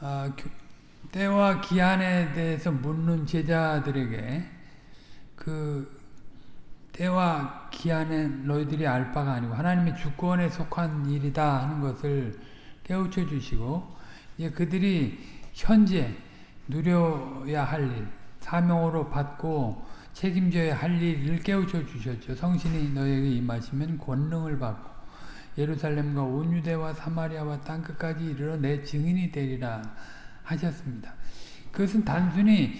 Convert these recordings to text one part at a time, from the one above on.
아, 때와 기한에 대해서 묻는 제자들에게 그 때와 기한에 너희들이 알 바가 아니고 하나님의 주권에 속한 일이다 하는 것을 깨우쳐 주시고 이제 그들이 현재 누려야 할 일, 사명으로 받고 책임져야 할 일을 깨우쳐 주셨죠. 성신이 너에게 임하시면 권능을 받고 예루살렘과 온 유대와 사마리아와 땅끝까지 이르러 내 증인이 되리라 하셨습니다. 그것은 단순히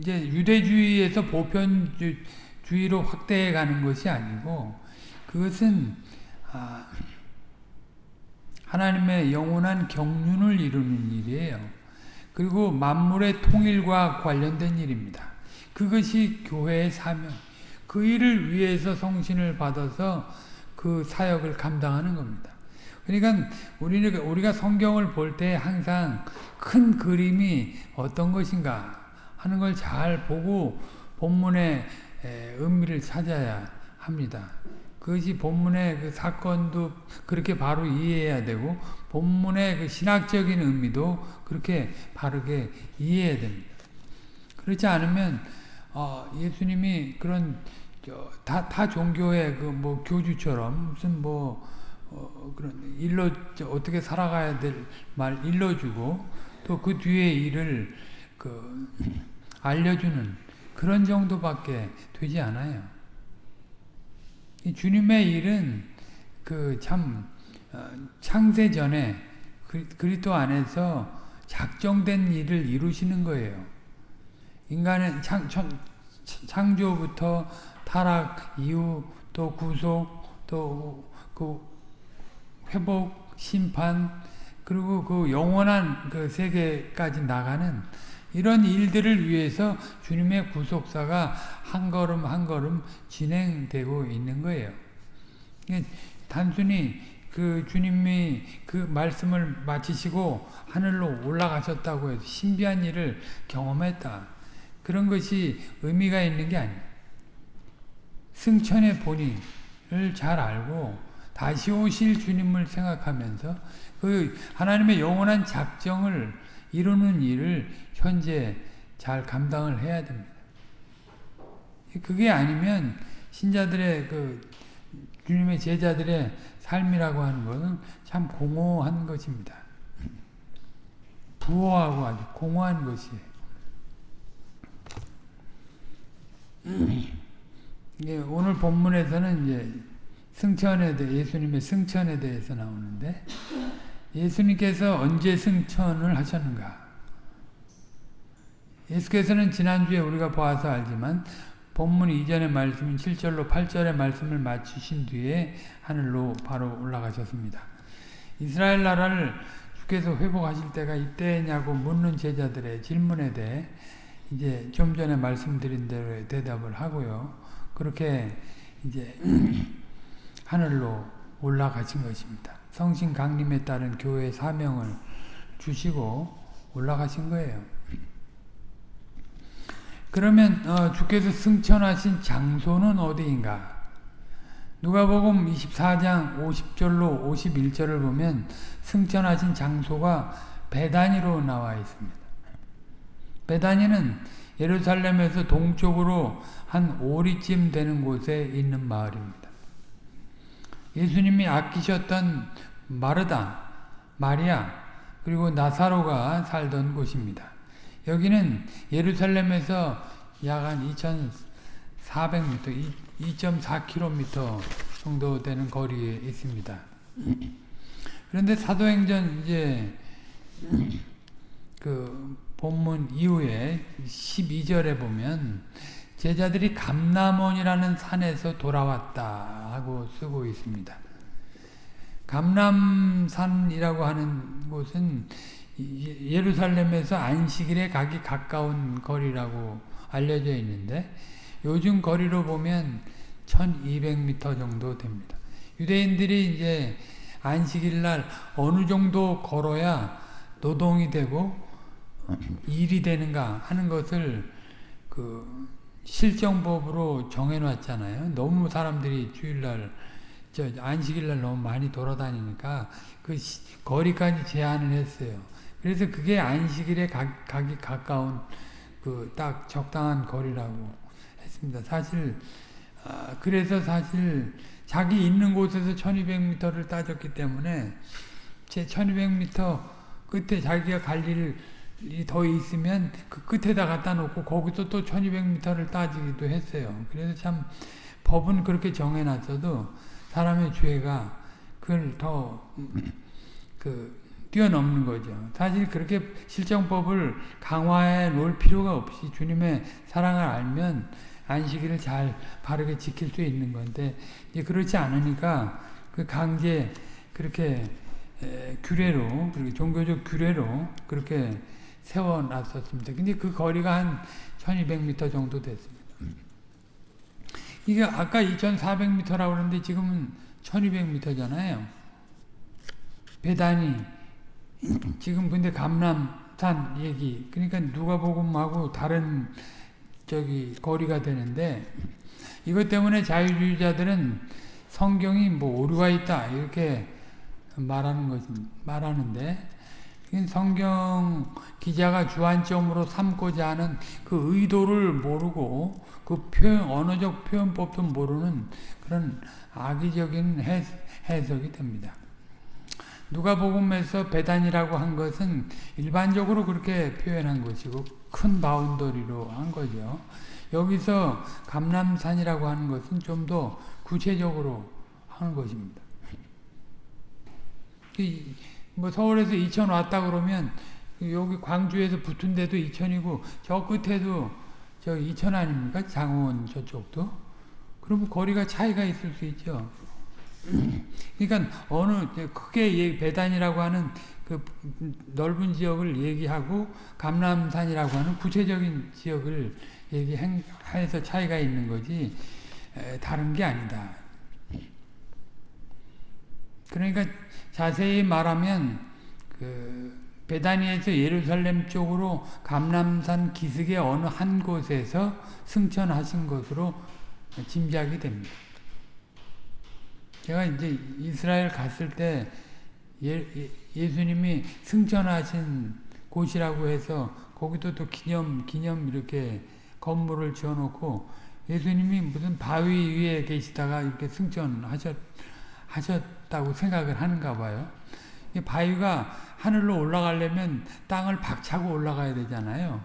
이제 유대주의에서 보편주의로 확대해 가는 것이 아니고 그것은 아, 하나님의 영원한 경륜을 이루는 일이에요. 그리고 만물의 통일과 관련된 일입니다. 그것이 교회의 사명. 그 일을 위해서 성신을 받아서 그 사역을 감당하는 겁니다. 그러니까 우리는 우리가 성경을 볼 때 항상 큰 그림이 어떤 것인가 하는 걸 잘 보고 본문의 의미를 찾아야 합니다. 그것이 본문의 그 사건도 그렇게 바로 이해해야 되고 본문의 그 신학적인 의미도 그렇게 바르게 이해해야 됩니다. 그렇지 않으면 어, 예수님이 그런 다, 다 종교의 그 뭐 교주처럼 무슨 뭐 어, 그런 일러 어떻게 살아가야 될 말 일러주고 또 그 뒤에 일을 그 알려주는 그런 정도밖에 되지 않아요. 주님의 일은 그참 어, 창세 전에 그리스도 안에서 작정된 일을 이루시는 거예요. 인간은 창, 창조부터 타락 이후 또 구속 또 그 회복 심판 그리고 그 영원한 그 세계까지 나가는 이런 일들을 위해서 주님의 구속사가 한 걸음 한 걸음 진행되고 있는 거예요. 단순히 그 주님이 그 말씀을 마치시고 하늘로 올라가셨다고 해서 신비한 일을 경험했다. 그런 것이 의미가 있는 게 아니에요. 승천의 본인을 잘 알고 다시 오실 주님을 생각하면서 그 하나님의 영원한 작정을 이루는 일을 현재 잘 감당을 해야 됩니다. 그게 아니면 신자들의 그 주님의 제자들의 삶이라고 하는 것은 참 공허한 것입니다. 부호하고 아주 공허한 것이에요. 예, 오늘 본문에서는 이제 승천에 대해 예수님의 승천에 대해서 나오는데 예수님께서 언제 승천을 하셨는가? 예수께서는 지난주에 우리가 보아서 알지만 본문 이전의 말씀인 7절로 8절의 말씀을 마치신 뒤에 하늘로 바로 올라가셨습니다. 이스라엘 나라를 주께서 회복하실 때가 이때냐고 묻는 제자들의 질문에 대해 이제 좀 전에 말씀드린 대로 대답을 하고요. 그렇게 이제 하늘로 올라가신 것입니다. 성신 강림에 따른 교회 사명을 주시고 올라가신 거예요. 그러면 어, 주께서 승천하신 장소는 어디인가? 누가복음 24장 50절로 51절을 보면 승천하신 장소가 베다니로 나와 있습니다. 베다니는 예루살렘에서 동쪽으로 한 오리쯤 되는 곳에 있는 마을입니다. 예수님이 아끼셨던 마르다, 마리아, 그리고 나사로가 살던 곳입니다. 여기는 예루살렘에서 약 한 2,400m, 2.4km 정도 되는 거리에 있습니다. 그런데 사도행전 이제 그 본문 이후에 12절에 보면 제자들이 감남원이라는 산에서 돌아왔다 하고 쓰고 있습니다. 감남산이라고 하는 곳은 예루살렘에서 안식일에 가기 가까운 거리라고 알려져 있는데 요즘 거리로 보면 1200m 정도 됩니다. 유대인들이 이제 안식일 날 어느 정도 걸어야 노동이 되고 일이 되는가 하는 것을 그 실정법으로 정해놨잖아요. 너무 사람들이 주일날 저 안식일날 너무 많이 돌아다니니까 그 시, 거리까지 제한을 했어요. 그래서 그게 안식일에 가, 가기 가까운 그 딱 적당한 거리라고 했습니다. 사실 아, 그래서 사실 자기 있는 곳에서 1200m를 따졌기 때문에 제 1200m 끝에 자기가 갈 일이 더 있으면 그 끝에다 갖다 놓고 거기서 또 1200m를 따지기도 했어요. 그래서 참 법은 그렇게 정해놨어도 사람의 죄가 그걸 더 그 뛰어넘는 거죠. 사실 그렇게 실정법을 강화해 놓을 필요가 없이 주님의 사랑을 알면 안식일을 잘 바르게 지킬 수 있는 건데 이제 그렇지 않으니까 그 강제 그렇게 에, 규례로 그리고 종교적 규례로 그렇게 세워놨었습니다. 근데 그 거리가 한 1200m 정도 됐습니다. 이게 아까 2400m라고 그러는데 지금은 1200m잖아요. 배단이 지금 근데 감람산 얘기 그러니까 누가복음하고 다른 저기 거리가 되는데 이것 때문에 자유주의자들은 성경이 뭐 오류가 있다 이렇게 말하는 것 말하는데 성경 기자가 주안점으로 삼고자 하는 그 의도를 모르고 그 표현 언어적 표현법도 모르는 그런 악의적인 해석이 됩니다. 누가복음에서 배단이라고 한 것은 일반적으로 그렇게 표현한 것이고 큰 boundary로 한 거죠. 여기서 감람산이라고 하는 것은 좀 더 구체적으로 하는 것입니다. 뭐 서울에서 이천 왔다 그러면 여기 광주에서 붙은 데도 이천이고 저 끝에도 저 이천 아닙니까? 장원 저쪽도. 그러면 거리가 차이가 있을 수 있죠. 그러니까 어느 크게 배단이라고 하는 그 넓은 지역을 얘기하고 감람산이라고 하는 구체적인 지역을 얘기해서 차이가 있는 거지 다른 게 아니다. 그러니까 자세히 말하면 그 베다니에서 예루살렘 쪽으로 감람산 기슭의 어느 한 곳에서 승천하신 것으로 짐작이 됩니다. 제가 이제 이스라엘 갔을 때 예, 예 수님이 승천하신 곳이라고 해서 거기도 또 기념 기념 이렇게 건물을 지어놓고 예수님이 무슨 바위 위에 계시다가 이렇게 승천하셨 하셨다고 생각을 하는가 봐요. 바위가 하늘로 올라가려면 땅을 박차고 올라가야 되잖아요.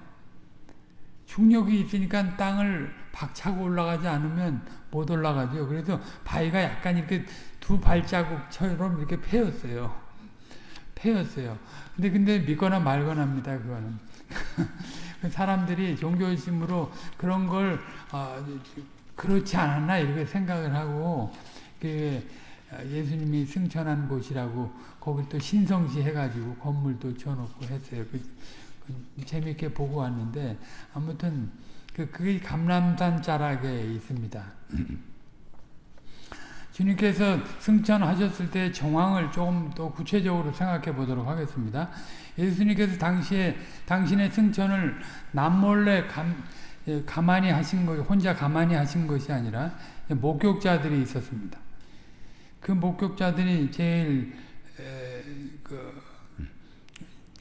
중력이 있으니까 땅을 박차고 올라가지 않으면 못 올라가죠. 그래서 바위가 약간 이렇게 두 발자국처럼 이렇게 패였어요. 패였어요. 근데 근데 믿거나 말거나입니다. 그거는. 사람들이 종교심으로 그런 걸 어, 그렇지 않았나 이렇게 생각을 하고 그 예수님이 승천한 곳이라고 거기 또 신성시 해가지고 건물도 지어놓고 했어요. 그, 그 재밌게 보고 왔는데 아무튼 그, 그게 감람산 자락에 있습니다. 주님께서 승천하셨을 때 정황을 조금 더 구체적으로 생각해 보도록 하겠습니다. 예수님께서 당시에 당신의 승천을 남몰래 감, 예, 가만히 하신 것, 혼자 가만히 하신 것이 아니라 목격자들이 있었습니다. 그 목격자들이 제일 에, 그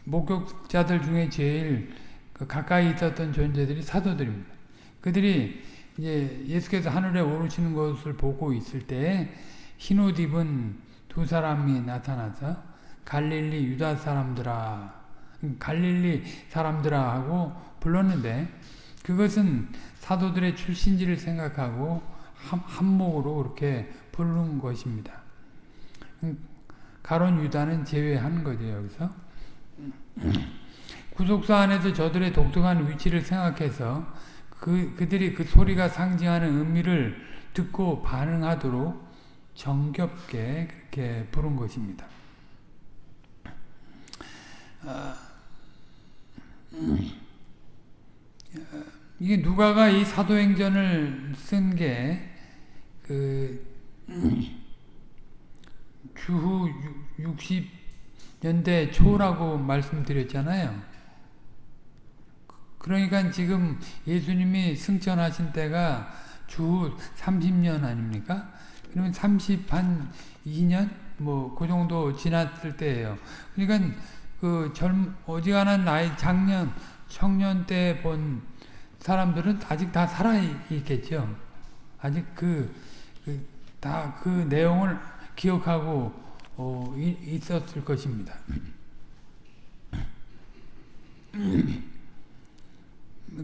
목격자들 중에 제일 그 가까이 있었던 존재들이 사도들입니다. 그들이 이제 예수께서 하늘에 오르시는 것을 보고 있을 때 흰 옷 입은 두 사람이 나타나서 갈릴리 유다 사람들아 갈릴리 사람들아 하고 불렀는데 그것은 사도들의 출신지를 생각하고 한목으로 그렇게 부른 것입니다. 가론 유다는 제외한 거죠 여기서 구속사 안에서 저들의 독특한 위치를 생각해서 그, 그들이 그 소리가 상징하는 의미를 듣고 반응하도록 정겹게 그렇게 부른 것입니다. 아, 이게 누가가 이 사도행전을 쓴 게 그 주후 60년대 초라고 말씀드렸잖아요. 그러니까 지금 예수님이 승천하신 때가 주 30년 아닙니까? 그러면 30 한 2년 뭐 그 정도 지났을 때예요. 그러니까 그 젊 어지간한 나이 작년 청년 때 본 사람들은 아직 다 살아 있겠죠. 아직 그 다그 그 내용을 기억하고 어, 있었을 것입니다.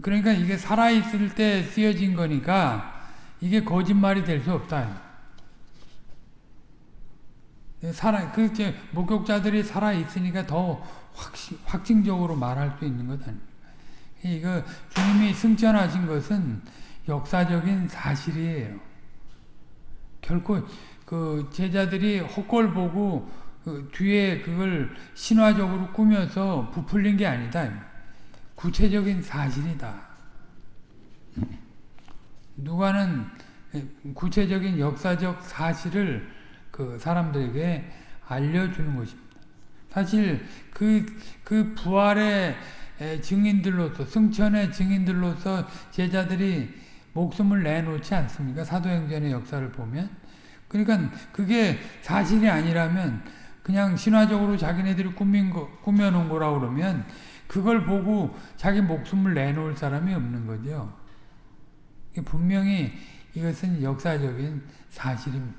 그러니까 이게 살아있을 때 쓰여진 거니까 이게 거짓말이 될 수 없다. 살아, 그, 목격자들이 살아있으니까 더 확신, 확증적으로 말할 수 있는 것 아닙니까? 이거, 주님이 승천하신 것은 역사적인 사실이에요. 결코, 그, 제자들이 헛골 보고, 그 뒤에 그걸 신화적으로 꾸며서 부풀린 게 아니다. 구체적인 사실이다. 누가는 구체적인 역사적 사실을 그 사람들에게 알려주는 것입니다. 사실 그, 그 부활의 증인들로서, 승천의 증인들로서 제자들이 목숨을 내놓지 않습니까? 사도행전의 역사를 보면. 그러니까 그게 사실이 아니라면 그냥 신화적으로 자기네들이 꾸민 거, 꾸며놓은 거라 그러면 그걸 보고 자기 목숨을 내놓을 사람이 없는 거죠. 분명히 이것은 역사적인 사실입니다.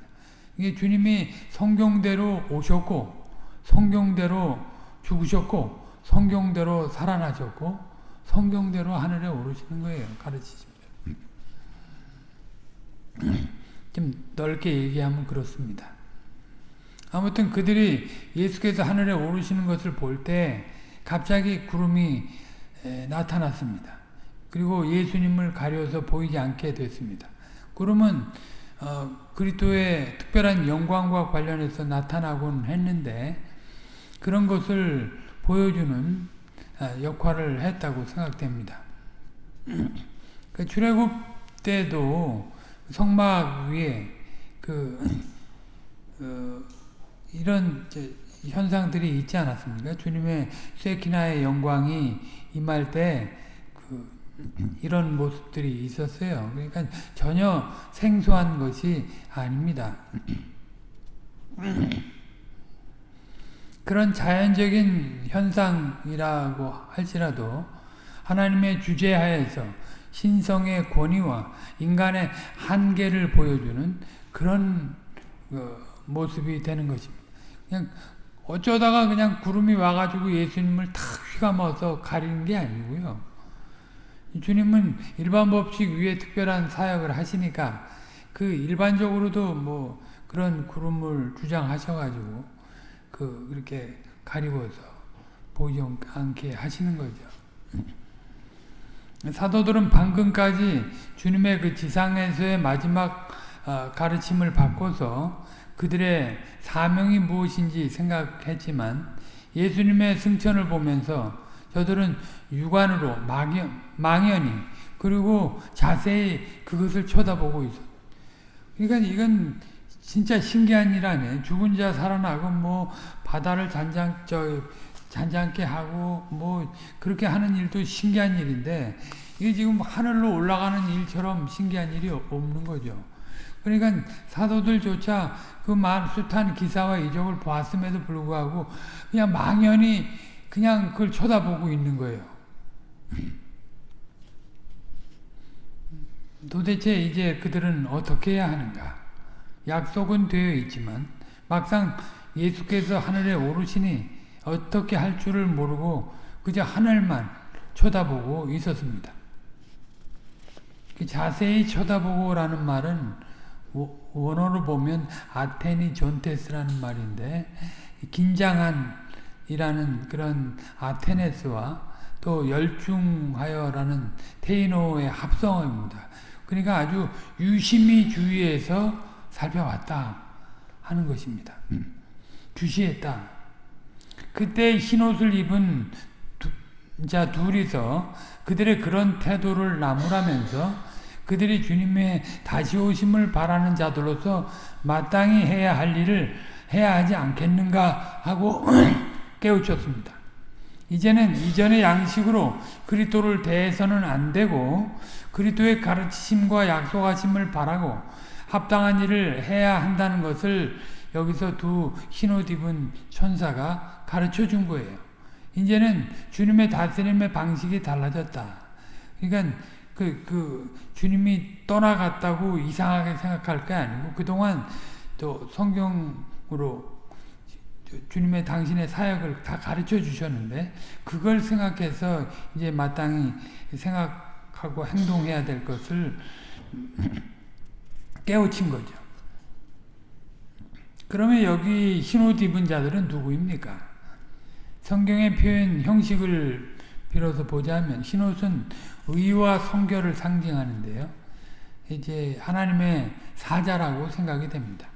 이게 주님이 성경대로 오셨고 성경대로 죽으셨고 성경대로 살아나셨고 성경대로 하늘에 오르시는 거예요. 가르치십니다. 좀 넓게 얘기하면 그렇습니다. 아무튼 그들이 예수께서 하늘에 오르시는 것을 볼 때 갑자기 구름이 나타났습니다. 그리고 예수님을 가려서 보이지 않게 됐습니다. 구름은 어, 그리스도의 특별한 영광과 관련해서 나타나곤 했는데 그런 것을 보여주는 아, 역할을 했다고 생각됩니다. 그 출애굽 때도 성막 위에 그 어, 이런 현상들이 있지 않았습니까? 주님의 쇠키나의 영광이 임할 때 이런 모습들이 있었어요. 그러니까 전혀 생소한 것이 아닙니다. 그런 자연적인 현상이라고 할지라도 하나님의 주제하에서 신성의 권위와 인간의 한계를 보여주는 그런 어, 모습이 되는 것입니다. 그냥 어쩌다가 그냥 구름이 와가지고 예수님을 탁 휘감아서 가리는 게 아니고요. 주님은 일반 법칙 위에 특별한 사역을 하시니까 그 일반적으로도 뭐 그런 구름을 주장하셔가지고 그 그렇게 가리고서 보이지 않게 하시는 거죠. 사도들은 방금까지 주님의 그 지상에서의 마지막 어, 가르침을 받고서 그들의 사명이 무엇인지 생각했지만 예수님의 승천을 보면서 저들은 육안으로 막연, 망연히 그리고 자세히 그것을 쳐다보고 있어. 그러니까 이건 진짜 신기한 일 아니에요. 죽은 자 살아나고 뭐 바다를 잔잔 저 잔잔케 하고 뭐 그렇게 하는 일도 신기한 일인데 이게 지금 하늘로 올라가는 일처럼 신기한 일이 없는 거죠. 그러니까 사도들조차 그 숱한 기사와 이적을 보았음에도 불구하고 그냥 망연히 그냥 그걸 쳐다보고 있는 거예요. 도대체 이제 그들은 어떻게 해야 하는가? 약속은 되어 있지만 막상 예수께서 하늘에 오르시니 어떻게 할 줄을 모르고 그저 하늘만 쳐다보고 있었습니다. 그 자세히 쳐다보고라는 말은 원어로 보면 아테니 존테스라는 말인데 긴장한 이라는 그런 아테네스와 또 열중하여라는 테이노의 합성어입니다. 그러니까 아주 유심히 주의해서 살펴왔다 하는 것입니다. 주시했다. 그때 흰옷을 입은 두, 자 둘이서 그들의 그런 태도를 나무라면서 그들이 주님의 다시 오심을 바라는 자들로서 마땅히 해야 할 일을 해야 하지 않겠는가 하고 깨우쳤습니다. 이제는 이전의 양식으로 그리스도를 대해서는 안 되고 그리스도의 가르치심과 약속하심을 바라고 합당한 일을 해야 한다는 것을 여기서 두 흰옷 입은 천사가 가르쳐 준 거예요. 이제는 주님의 다스림의 방식이 달라졌다. 그러니까 그, 그, 주님이 떠나갔다고 이상하게 생각할 게 아니고, 그동안 또 성경으로 주님의 당신의 사역을 다 가르쳐 주셨는데, 그걸 생각해서 이제 마땅히 생각하고 행동해야 될 것을 깨우친 거죠. 그러면 여기 흰옷 입은 자들은 누구입니까? 성경의 표현 형식을 빌어서 보자면 흰옷은 의와 성결을 상징하는데요. 이제 하나님의 사자라고 생각이 됩니다.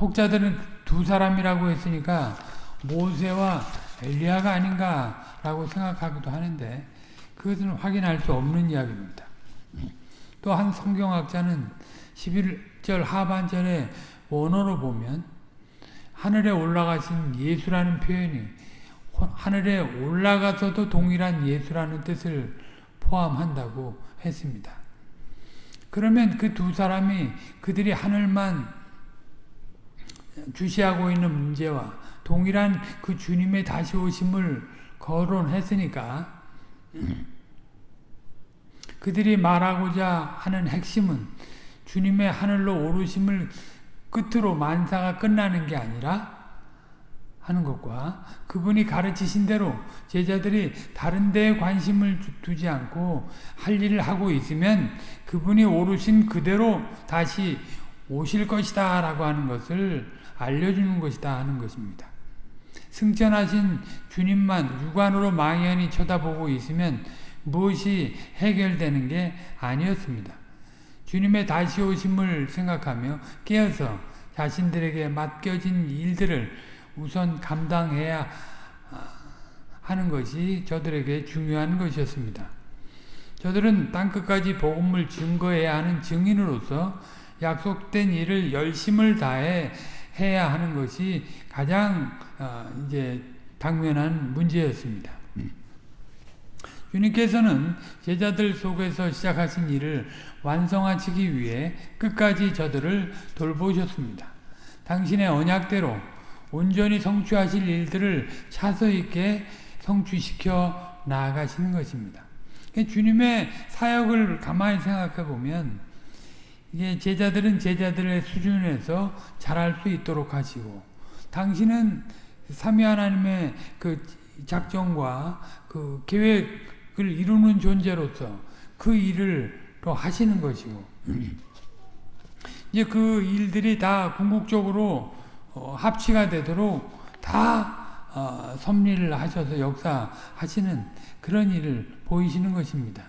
혹자들은 두 사람이라고 했으니까 모세와 엘리야가 아닌가라고 생각하기도 하는데 그것은 확인할 수 없는 이야기입니다. 또 한 성경학자는 11절 하반절에 원어로 보면 하늘에 올라가신 예수라는 표현이 하늘에 올라가서도 동일한 예수라는 뜻을 포함한다고 했습니다. 그러면 그 두 사람이 그들이 하늘만 주시하고 있는 문제와 동일한 그 주님의 다시 오심을 거론했으니까 그들이 말하고자 하는 핵심은 주님의 하늘로 오르심을 끝으로 만사가 끝나는 게 아니라 하는 것과 그분이 가르치신 대로 제자들이 다른 데에 관심을 두지 않고 할 일을 하고 있으면 그분이 오르신 그대로 다시 오실 것이다 라고 하는 것을 알려주는 것이다 하는 것입니다. 승천하신 주님만 육안으로 망연히 쳐다보고 있으면 무엇이 해결되는 게 아니었습니다. 주님의 다시 오심을 생각하며 깨어서 자신들에게 맡겨진 일들을 우선 감당해야 하는 것이 저들에게 중요한 것이었습니다. 저들은 땅끝까지 복음을 증거해야 하는 증인으로서 약속된 일을 열심을 다해 해야 하는 것이 가장 이제 당면한 문제였습니다. 주님께서는 제자들 속에서 시작하신 일을 완성하시기 위해 끝까지 저들을 돌보셨습니다. 당신의 언약대로 온전히 성취하실 일들을 차서 있게 성취시켜 나아가시는 것입니다. 주님의 사역을 가만히 생각해 보면 이게 제자들은 제자들의 수준에서 잘할 수 있도록 하시고 당신은 삼위 하나님의 그 작정과 그 계획 을 이루는 존재로서 그 일을 또 하시는 것이고 이제 그 일들이 다 궁극적으로 어, 합치가 되도록 다 어, 섭리를 하셔서 역사하시는 그런 일을 보이시는 것입니다.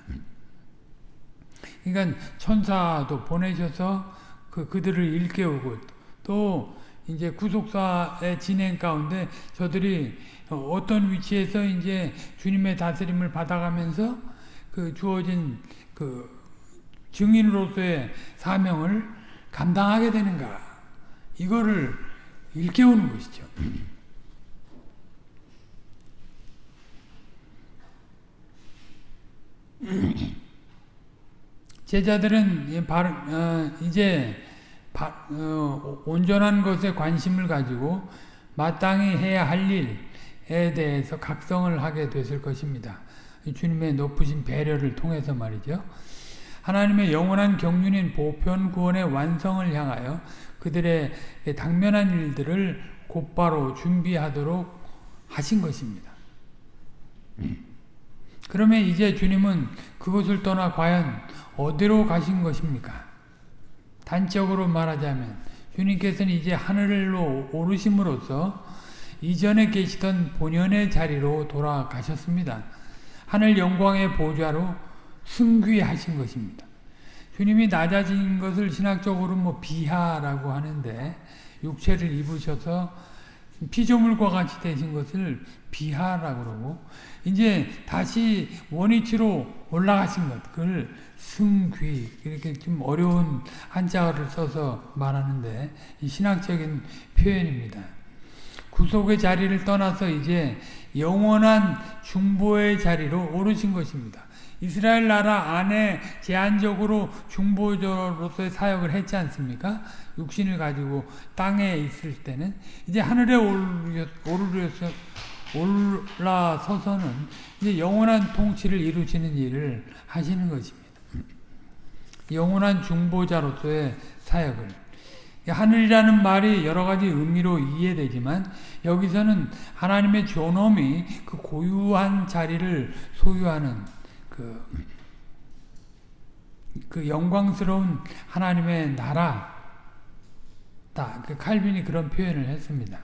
그러니까 천사도 보내셔서 그 그들을 일깨우고 또 이제 구속사의 진행 가운데 저들이 어떤 위치에서 이제 주님의 다스림을 받아가면서 그 주어진 그 증인으로서의 사명을 감당하게 되는가 이거를 일깨우는 것이죠. 제자들은 어, 이제 어, 온전한 것에 관심을 가지고 마땅히 해야 할 일에 대해서 각성을 하게 됐을 것입니다. 주님의 높으신 배려를 통해서 말이죠. 하나님의 영원한 경륜인 보편 구원의 완성을 향하여 그들의 당면한 일들을 곧바로 준비하도록 하신 것입니다. 그러면 이제 주님은 그것을 떠나 과연 어디로 가신 것입니까? 단적으로 말하자면 주님께서는 이제 하늘로 오르심으로써 이전에 계시던 본연의 자리로 돌아가셨습니다. 하늘 영광의 보좌로 승귀하신 것입니다. 주님이 낮아진 것을 신학적으로 뭐 비하라고 하는데 육체를 입으셔서 피조물과 같이 되신 것을 비하라고 그러고 이제 다시 원위치로 올라가신 것 그걸 승귀 이렇게 좀 어려운 한자어를 써서 말하는데 신학적인 표현입니다. 구속의 자리를 떠나서 이제 영원한 중보의 자리로 오르신 것입니다. 이스라엘 나라 안에 제한적으로 중보자로서의 사역을 했지 않습니까? 육신을 가지고 땅에 있을 때는 이제 하늘에 오르려서 올라서서는 이제 영원한 통치를 이루시는 일을 하시는 것입니다. 영원한 중보자로서의 사역을 하늘이라는 말이 여러 가지 의미로 이해되지만 여기서는 하나님의 존엄이 그 고유한 자리를 소유하는 그, 그 영광스러운 하나님의 나라 그 칼빈이 그런 표현을 했습니다.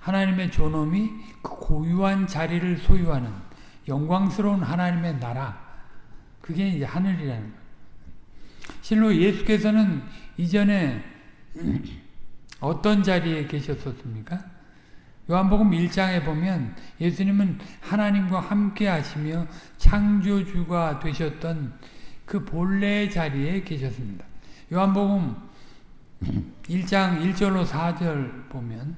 하나님의 존엄이 그 고유한 자리를 소유하는 영광스러운 하나님의 나라 그게 이제 하늘이라는. 실로 예수께서는 이전에 어떤 자리에 계셨었습니까? 요한복음 1장에 보면 예수님은 하나님과 함께 하시며 창조주가 되셨던 그 본래의 자리에 계셨습니다. 요한복음 1장 1절로 4절 보면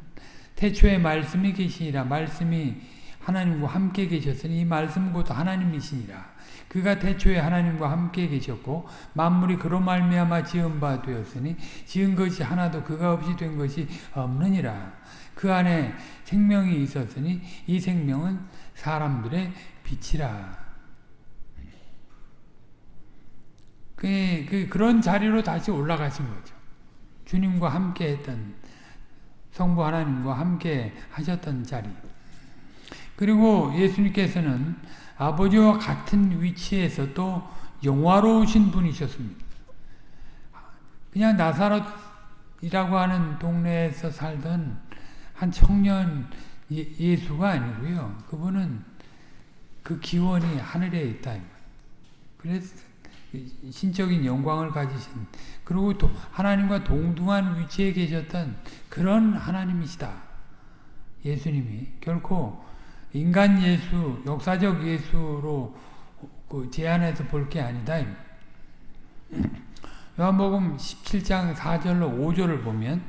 태초에 말씀이 계시니라 말씀이 하나님과 함께 계셨으니 이 말씀 곧 하나님이시니라 그가 태초에 하나님과 함께 계셨고 만물이 그로 말미암아 지은 바 되었으니 지은 것이 하나도 그가 없이 된 것이 없느니라. 그 안에 생명이 있었으니 이 생명은 사람들의 빛이라. 그, 그, 그런 자리로 다시 올라가신 거죠. 주님과 함께 했던 성부 하나님과 함께 하셨던 자리. 그리고 예수님께서는 아버지와 같은 위치에서 또 영화로우신 분이셨습니다. 그냥 나사렛이라고 하는 동네에서 살던 한 청년 예, 수가 아니고요. 그분은 그 기원이 하늘에 있다. 그래서 신적인 영광을 가지신 그리고 또 하나님과 동등한 위치에 계셨던 그런 하나님이시다. 예수님이 결코 인간 예수, 역사적 예수로 그 제안해서 볼 게 아니다. 요한복음 17장 4절로 5절을 보면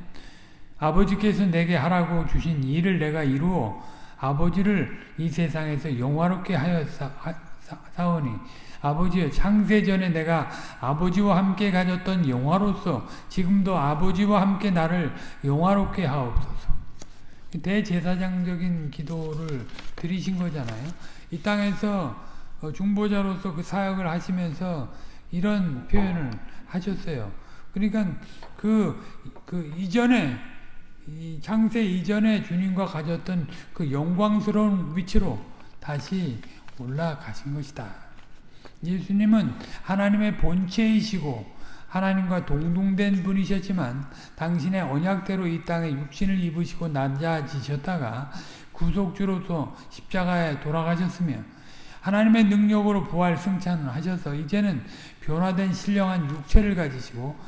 아버지께서 내게 하라고 주신 일을 내가 이루어 아버지를 이 세상에서 영화롭게 하여 사오니 아버지여 창세 전에 내가 아버지와 함께 가졌던 영화로서 지금도 아버지와 함께 나를 영화롭게 하옵소서. 대제사장적인 기도를 드리신 거잖아요. 이 땅에서 어, 중보자로서 그 사역을 하시면서 이런 표현을 하셨어요. 그러니까 그, 그 이전에, 창세 이전에 주님과 가졌던 그 영광스러운 위치로 다시 올라가신 것이다. 예수님은 하나님의 본체이시고 하나님과 동등된 분이셨지만 당신의 언약대로 이 땅에 육신을 입으시고 낮아지셨다가 구속주로서 십자가에 돌아가셨으며 하나님의 능력으로 부활 승천을 하셔서 이제는 변화된 신령한 육체를 가지시고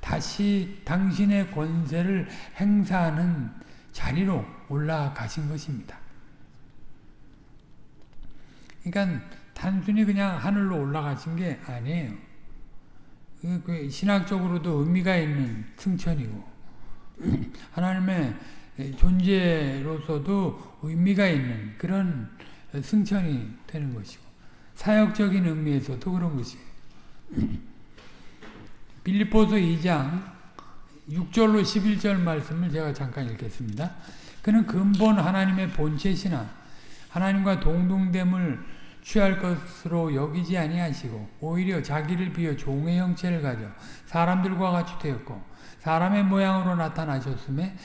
다시 당신의 권세를 행사하는 자리로 올라가신 것입니다. 그러니까 단순히 그냥 하늘로 올라가신 게 아니에요. 그 신학적으로도 의미가 있는 승천이고 하나님의 존재로서도 의미가 있는 그런 승천이 되는 것이고 사역적인 의미에서도 그런 것이에요. 빌리포스 2장 6절로 11절 말씀을 제가 잠깐 읽겠습니다. 그는 근본 하나님의 본체시나 하나님과 동등됨을 취할 것으로 여기지 아니하시고 오히려 자기를 비어 종의 형체를 가져 사람들과 같이 되었고 사람의 모양으로 나타나셨음에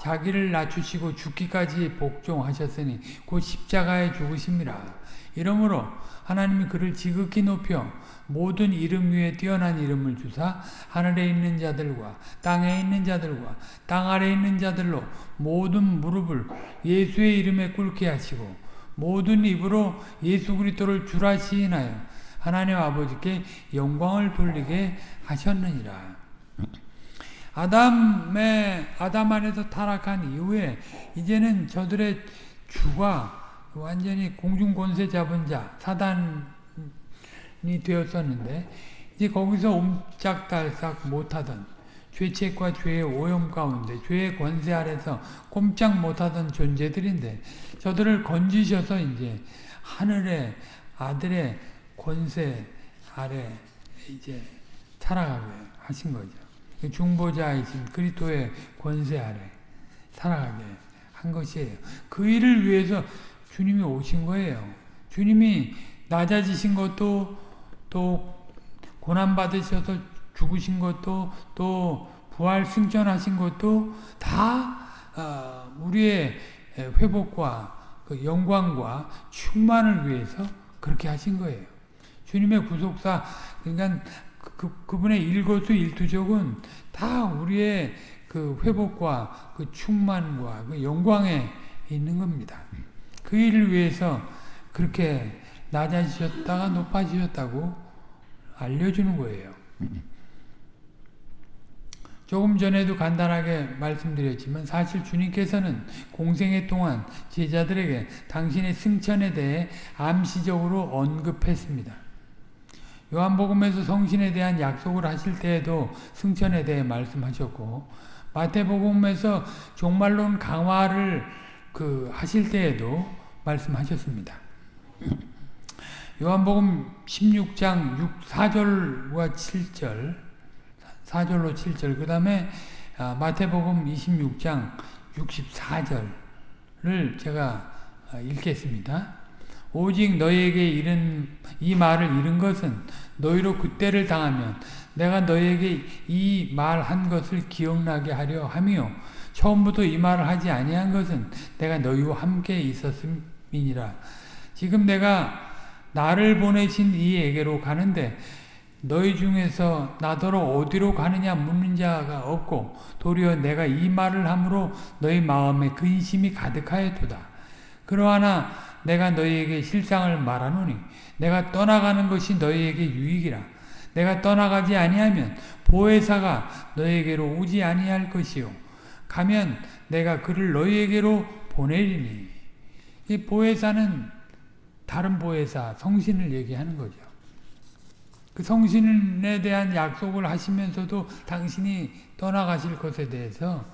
자기를 낮추시고 죽기까지 복종하셨으니 곧 십자가에 죽으심이라 이러므로 하나님이 그를 지극히 높여 모든 이름 위에 뛰어난 이름을 주사 하늘에 있는 자들과 땅에 있는 자들과 땅 아래 있는 자들로 모든 무릎을 예수의 이름에 꿇게 하시고 모든 입으로 예수 그리스도를 주라 시인하여 하나님 아버지께 영광을 돌리게 하셨느니라. 아담의 아담 안에서 타락한 이후에 이제는 저들의 주가 완전히 공중 권세 잡은 자 사단이 되었었는데 이제 거기서 옴짝달싹 못하던 죄책과 죄의 오염 가운데 죄의 권세 아래서 꼼짝 못하던 존재들인데 저들을 건지셔서 이제 하늘의 아들의 권세 아래 이제 살아가게 하신 거죠. 그 중보자이신 그리스도의 권세 아래 살아가게 한 것이에요. 그 일을 위해서 주님이 오신 거예요. 주님이 낮아지신 것도 또 고난 받으셔서 죽으신 것도 또 부활 승천하신 것도 다 어, 우리의 회복과 그 영광과 충만을 위해서 그렇게 하신 거예요. 주님의 구속사 그러니까 그, 그 분의 일거수 일투족은 다 우리의 그 회복과 그 충만과 그 영광에 있는 겁니다. 그 일을 위해서 그렇게 낮아지셨다가 높아지셨다고 알려주는 거예요. 조금 전에도 간단하게 말씀드렸지만 사실 주님께서는 공생애 동안 제자들에게 당신의 승천에 대해 암시적으로 언급했습니다. 요한복음에서 성신에 대한 약속을 하실 때에도 승천에 대해 말씀하셨고 마태복음에서 종말론 강화를 그 하실 때에도 말씀하셨습니다. 요한복음 16장 6, 4절과 7절 4절로 7절. 그 다음에 아, 마태복음 26장 64절을 제가 아, 읽겠습니다. 오직 너희에게 이른 이 말을 이른 것은 너희로 그때를 당하면 내가 너희에게 이 말 한 것을 기억나게 하려 함이요. 처음부터 이 말을 하지 아니한 것은 내가 너희와 함께 있었음이니라. 지금 내가 나를 보내신 이에게로 가는데 너희 중에서 나더러 어디로 가느냐 묻는 자가 없고 도리어 내가 이 말을 함으로 너희 마음에 근심이 가득하였도다. 그러하나 내가 너희에게 실상을 말하노니 내가 떠나가는 것이 너희에게 유익이라. 내가 떠나가지 아니하면 보혜사가 너희에게로 오지 아니할 것이요. 가면 내가 그를 너희에게로 보내리니. 이 보혜사는 다른 보혜사, 성신을 얘기하는 거죠. 그 성신에 대한 약속을 하시면서도 당신이 떠나가실 것에 대해서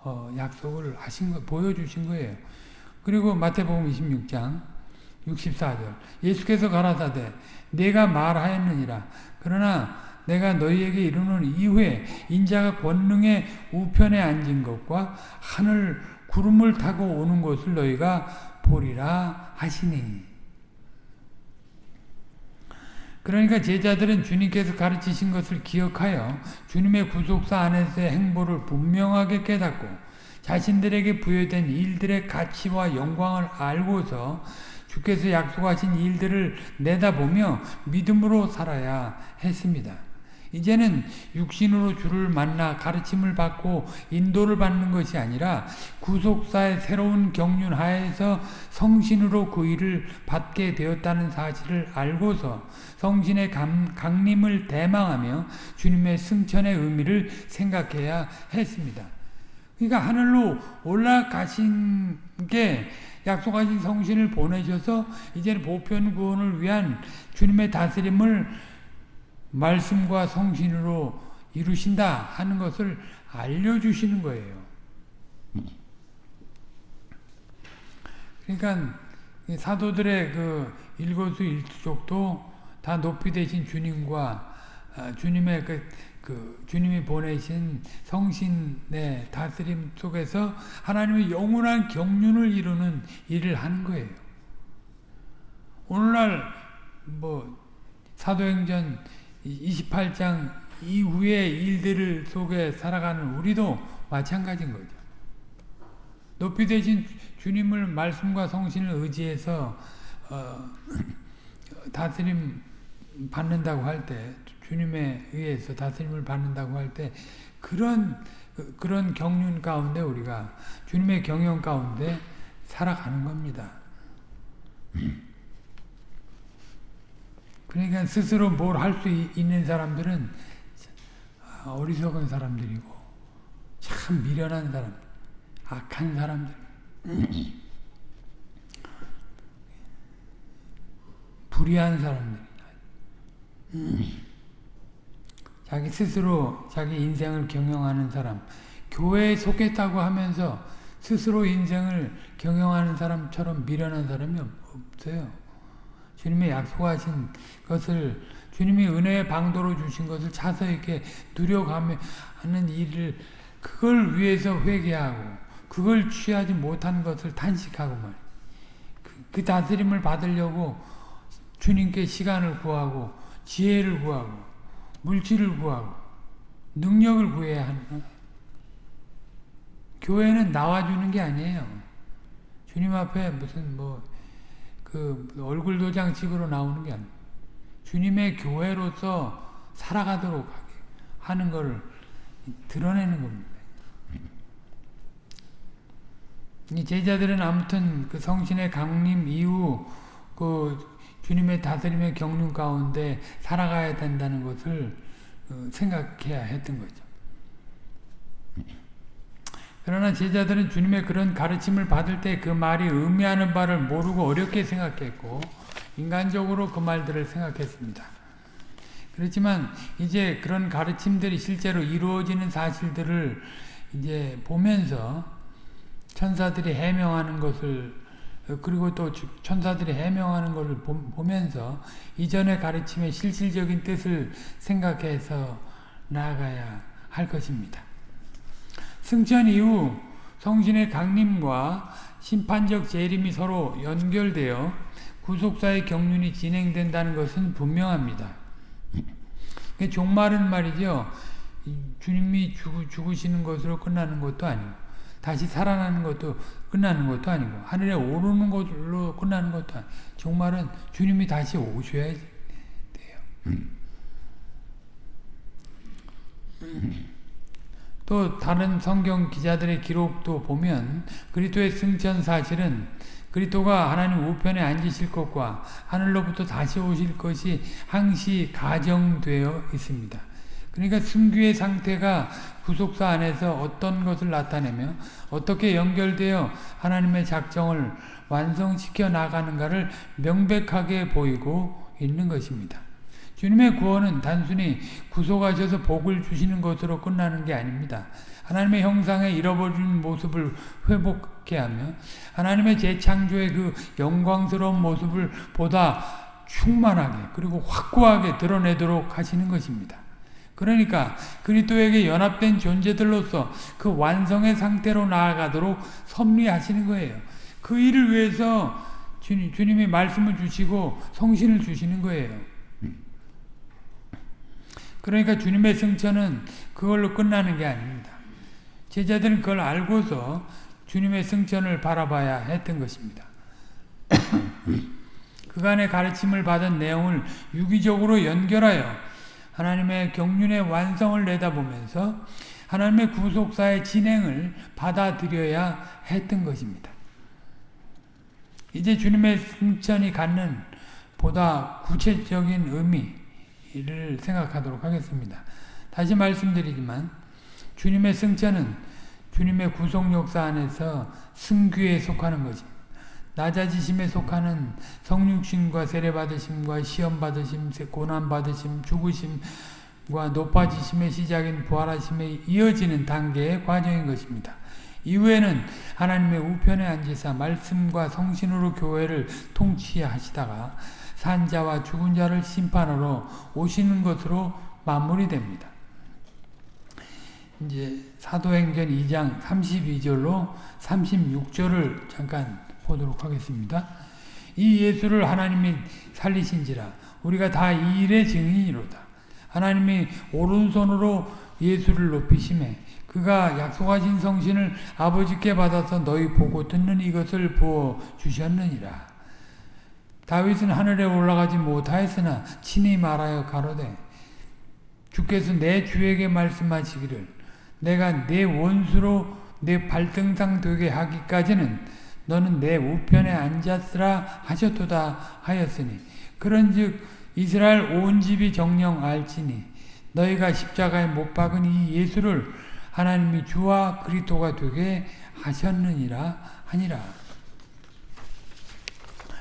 어, 약속을 하신 거, 보여주신 거예요. 그리고 마태복음 26장 64절. 예수께서 가라사대 내가 말하였느니라. 그러나 내가 너희에게 이르는 이후에 인자가 권능의 우편에 앉은 것과 하늘 구름을 타고 오는 것을 너희가 보리라 하시니 그러니까 제자들은 주님께서 가르치신 것을 기억하여 주님의 구속사 안에서의 행보를 분명하게 깨닫고 자신들에게 부여된 일들의 가치와 영광을 알고서 주께서 약속하신 일들을 내다보며 믿음으로 살아야 했습니다. 이제는 육신으로 주를 만나 가르침을 받고 인도를 받는 것이 아니라 구속사의 새로운 경륜 하에서 성신으로 그 일을 받게 되었다는 사실을 알고서 성신의 감, 강림을 대망하며 주님의 승천의 의미를 생각해야 했습니다. 그러니까 하늘로 올라가신 게 약속하신 성신을 보내셔서 이제는 보편 구원을 위한 주님의 다스림을 말씀과 성신으로 이루신다 하는 것을 알려주시는 거예요. 그러니까 사도들의 그 일거수일투족도 다 높이 되신 주님과 아, 주님의 그, 그 주님이 보내신 성신의 다스림 속에서 하나님의 영원한 경륜을 이루는 일을 하는 거예요. 오늘날 뭐 사도행전 28장 이후의 일들 속에 살아가는 우리도 마찬가지인 거죠. 높이 되신 주님을 말씀과 성신을 의지해서 어, 다스림 받는다고 할 때, 주님에 의해서 다스림을 받는다고 할 때, 그런 그런 경륜 가운데 우리가 주님의 경영 가운데 살아가는 겁니다. 그러니까 스스로 뭘 할 수 있는 사람들은 어리석은 사람들이고 참 미련한 사람, 악한 사람들, 불의한 사람들. 자기 스스로 자기 인생을 경영하는 사람, 교회에 속했다고 하면서 스스로 인생을 경영하는 사람처럼 미련한 사람이 없어요. 주님의 약속하신 것을 주님이 은혜의 방도로 주신 것을 차서 이렇게 누려가며 하는 일을 그걸 위해서 회개하고 그걸 취하지 못한 것을 탄식하고 말 그, 그 다스림을 받으려고 주님께 시간을 구하고 지혜를 구하고 물질을 구하고 능력을 구해야 하는 거예요. 교회는 나와주는 게 아니에요. 주님 앞에 무슨 뭐 그 얼굴 도장식으로 나오는 게 아니에요. 주님의 교회로서 살아가도록 하는 걸 드러내는 겁니다. 이 제자들은 아무튼 그 성신의 강림 이후 그 주님의 다스림의 경륜 가운데 살아가야 된다는 것을 어, 생각해야 했던 거죠. 그러나 제자들은 주님의 그런 가르침을 받을 때 그 말이 의미하는 바를 모르고 어렵게 생각했고 인간적으로 그 말들을 생각했습니다. 그렇지만 이제 그런 가르침들이 실제로 이루어지는 사실들을 이제 보면서 천사들이 해명하는 것을 그리고 또 천사들이 해명하는 것을 보면서 이전의 가르침의 실질적인 뜻을 생각해서 나아가야 할 것입니다. 승천 이후 성신의 강림과 심판적 재림이 서로 연결되어 구속사의 경륜이 진행된다는 것은 분명합니다. 종말은 말이죠. 주님이 죽으시는 것으로 끝나는 것도 아니고 다시 살아나는 것도 끝나는 것도 아니고 하늘에 오르는 것으로 끝나는 것도 아니고 종말은 주님이 다시 오셔야 돼요. 또 다른 성경 기자들의 기록도 보면 그리스도의 승천 사실은 그리스도가 하나님 우편에 앉으실 것과 하늘로부터 다시 오실 것이 항시 가정되어 있습니다. 그러니까 승규의 상태가 구속사 안에서 어떤 것을 나타내며 어떻게 연결되어 하나님의 작정을 완성시켜 나가는가를 명백하게 보이고 있는 것입니다. 주님의 구원은 단순히 구속하셔서 복을 주시는 것으로 끝나는 게 아닙니다. 하나님의 형상에 잃어버린 모습을 회복케 하며 하나님의 재창조의 그 영광스러운 모습을 보다 충만하게 그리고 확고하게 드러내도록 하시는 것입니다. 그러니까 그리스도에게 연합된 존재들로서 그 완성의 상태로 나아가도록 섭리하시는 거예요. 그 일을 위해서 주님, 주님이 말씀을 주시고 성신을 주시는 거예요. 그러니까 주님의 승천은 그걸로 끝나는 게 아닙니다. 제자들은 그걸 알고서 주님의 승천을 바라봐야 했던 것입니다. 그간의 가르침을 받은 내용을 유기적으로 연결하여 하나님의 경륜의 완성을 내다보면서 하나님의 구속사의 진행을 받아들여야 했던 것입니다. 이제 주님의 승천이 갖는 보다 구체적인 의미, 이를 생각하도록 하겠습니다. 다시 말씀드리지만 주님의 승천은 주님의 구속 역사 안에서 승규에 속하는 것입니다. 낮아지심에 속하는 성육신과 세례받으심과 시험받으심, 고난받으심, 죽으심과 높아지심의 시작인 부활하심에 이어지는 단계의 과정인 것입니다. 이후에는 하나님의 우편에 앉으사 말씀과 성신으로 교회를 통치하시다가 산자와 죽은 자를 심판하러 오시는 것으로 마무리됩니다. 이제 사도행전 2장 32절로 36절을 잠깐 보도록 하겠습니다. 이 예수를 하나님이 살리신지라 우리가 다이 일의 증인이로다. 하나님이 오른손으로 예수를 높이심에 그가 약속하신 성신을 아버지께 받아서 너희 보고 듣는 이것을 부어 주셨느니라. 다윗은 하늘에 올라가지 못하였으나 친히 말하여 가로되 주께서 내 주에게 말씀하시기를 내가 내 원수로 내 발등상 되게 하기까지는 너는 내 우편에 앉았으라 하셨도다 하였으니 그런즉 이스라엘 온 집이 정령 알지니 너희가 십자가에 못 박은 이 예수를 하나님이 주와 그리스도가 되게 하셨느니라 하니라.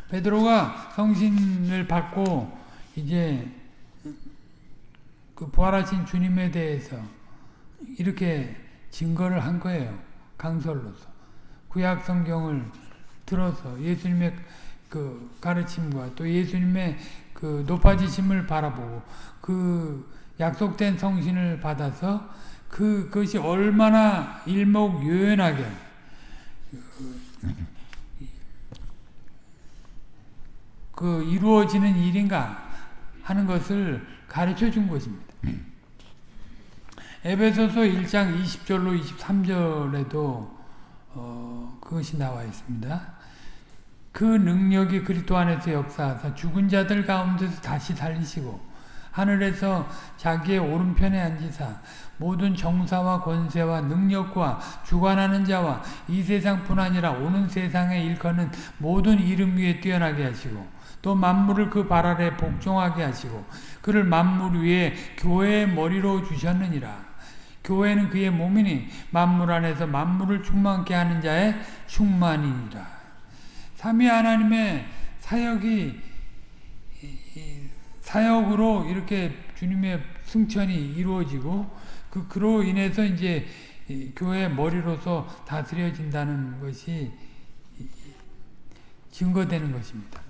베드로가 성신을 받고 이제 그 부활하신 주님에 대해서 이렇게 증거를 한 거예요. 강설로서. 구약 성경을 들어서 예수님의 그 가르침과 또 예수님의 그 높아지심을 바라보고 그 약속된 성신을 받아서 그, 그것이 얼마나 일목요연하게 그 이루어지는 일인가 하는 것을 가르쳐 준 것입니다. 에베소서 1장 20절로 23절에도 어, 그것이 나와 있습니다. 그 능력이 그리스도 안에서 역사하사 죽은 자들 가운데서 다시 살리시고 하늘에서 자기의 오른편에 앉으사 모든 정사와 권세와 능력과 주관하는 자와 이 세상뿐 아니라 오는 세상에 일컫는 모든 이름 위에 뛰어나게 하시고 또 만물을 그 발 아래 복종하게 하시고 그를 만물 위에 교회의 머리로 주셨느니라. 교회는 그의 몸이니 만물 안에서 만물을 충만케 하는 자의 충만이니라. 삼위 하나님의 사역이 사역으로 이렇게 주님의 승천이 이루어지고 그 그로 인해서 이제 교회 머리로서 다스려진다는 것이 증거되는 것입니다.